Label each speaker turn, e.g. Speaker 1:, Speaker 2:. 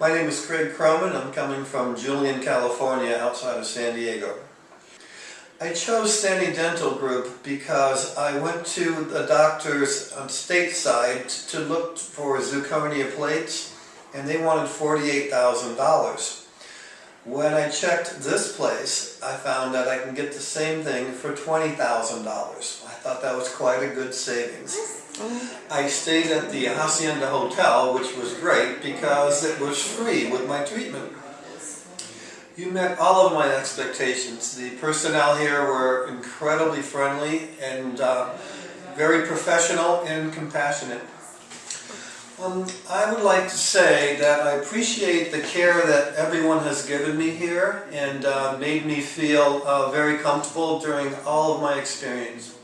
Speaker 1: My name is Craig Croman. I'm coming from Julian, California, outside of San Diego. I chose Sani Dental Group because I went to the doctors on stateside to look for zirconia plates and they wanted $48,000. When I checked this place, I found that I can get the same thing for $20,000. I thought that was quite a good savings. I stayed at the Hacienda Hotel, which was great because it was free with my treatment. You met all of my expectations. The personnel here were incredibly friendly and uh, very professional and compassionate. Um, I would like to say that I appreciate the care that everyone has given me here and uh, made me feel uh, very comfortable during all of my experience.